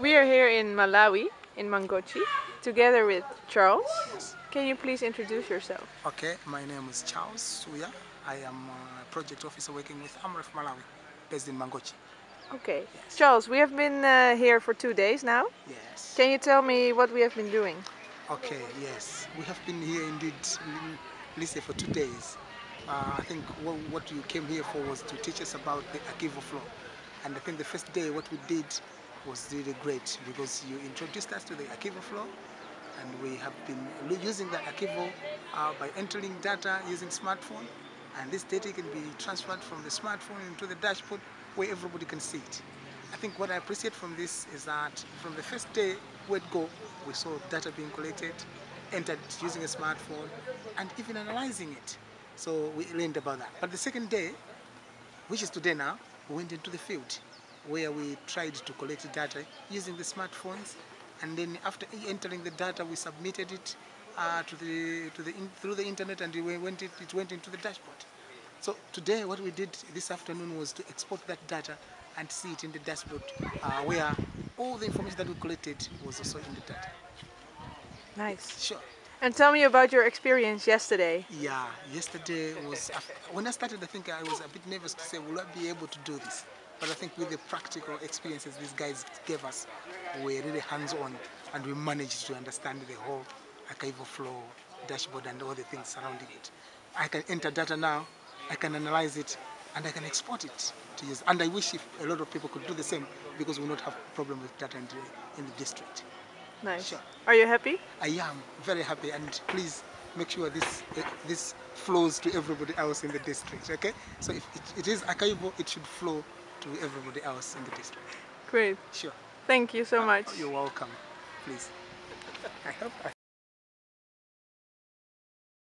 We are here in Malawi, in Mangochi, together with Charles. Can you please introduce yourself? Okay, my name is Charles Suya. I am a project officer working with Amref Malawi, based in Mangochi. Okay. Charles, we have been uh, here for two days now. Yes. Can you tell me what we have been doing? Okay, yes. We have been here indeed, Lisa, for two days. Uh, I think what, what you came here for was to teach us about the Akvo flow. And I think the first day what we did was really great because you introduced us to the Akvo flow and we have been using the Akvo uh, by entering data using smartphone and this data can be transferred from the smartphone into the dashboard where everybody can see it. I think what I appreciate from this is that from the first day it go, we saw data being collected, entered using a smartphone, and even analyzing it. So we learned about that. But the second day, which is today now, we went into the field where we tried to collect data using the smartphones, and then after entering the data, we submitted it uh, to the to the in, through the internet, and it went it, it went into the dashboard. So today, what we did this afternoon was to export that data and see it in the dashboard, uh, where all the information that we collected was also in the data. Nice. Sure. And tell me about your experience yesterday. Yeah, yesterday was when I started. I think I was a bit nervous to say, will I be able to do this? But I think with the practical experiences these guys gave us, we're really hands-on, and we managed to understand the whole Akvo flow dashboard and all the things surrounding it. I can enter data now, I can analyze it, and I can export it to use. And I wish if a lot of people could do the same because we will not have problem with data in the, in the district. Nice. Sure. Are you happy? I am very happy, and please make sure this uh, this flows to everybody else in the district. Okay, so if it, it is Akvo, it should flow to everybody else in the district. Great. Sure. Thank you so ah, much. You're welcome. Please. I hope. I